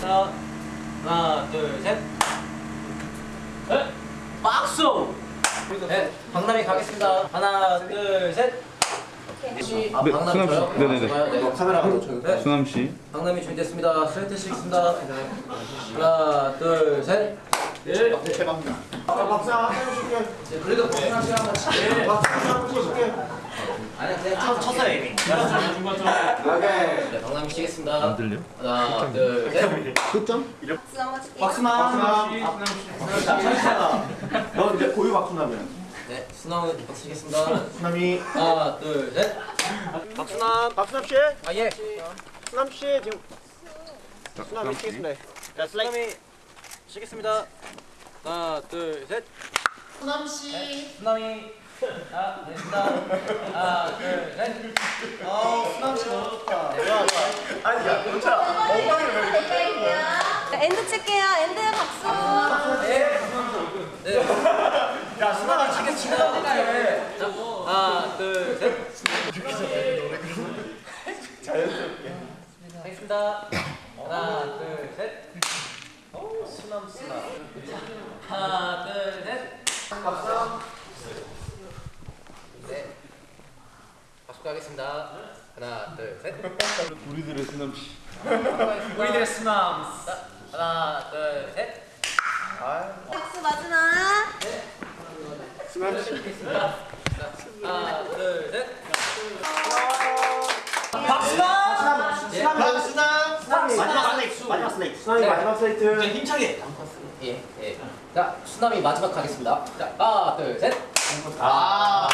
자, 하나, 둘, 셋. 넷. 박수. 네, 박남이 가겠습니다. 하나, 둘, 셋. 혹시 아, 네, 박남이 수남 씨. 네 네네. 좋아요, 네. 카메라 저기. 네, 수남 씨. 박남이 준비됐습니다. 스트레이트 시겠습니다. 하나, 둘, 셋. 네. 대박이다. 박수 한번 해줄게. 네, 그래도 박수 한번 치고. 박수 한번 해줄게. 아니 그냥 쳤, 쳤어요 이미. 오케이. 네, 박남이 치겠습니다. 안 들려? 하나, 둘, 셋. 끝점? 박수 한번 칠게요. 박수남. 박수남. 너 이제 고유 박수남이야. 네, 수나무 박수 치겠습니다. 수남이. 하나, 둘, 셋. 박수남. 박수남 씨. 아 예. 수남 씨 지금. 수남이 치겠습니다. 자 슬라임이 치겠습니다. 하나, 둘, 셋. 수남 씨. 수나미. 아, 됐습니다. 하나, 둘, 셋. 어 수남 씨 너무 좋다. 좋아 좋아. 아니 야 괜찮아. 엉덩이를 왜 이렇게 엔드 칠게요. 엔드 박수. 네. 야 수남아 치겠습니다. 자, 하나, 둘, 셋. 자연스럽게. 하겠습니다. 하나, 둘, 셋. 오, 수남 수남. 하나, 둘, 셋. 박수. 네. 박수 가겠습니다. 하나, 둘, 셋. 우리들의 수남 씨. 우리들의 수남. 자, 하나, 둘, 셋. 박수 마지막. 수남 씨. 하겠습니다. 자, 하나, 둘, 셋. 박수남. 수남. 박수남. 수남이 마지막 슬레이트. 마지막 슬레이트. 수남이 마지막 슬레이트. 힘차게. 예, 예. 자, 수남이 마지막 하겠습니다. 자, 하나, 둘, 셋. 아.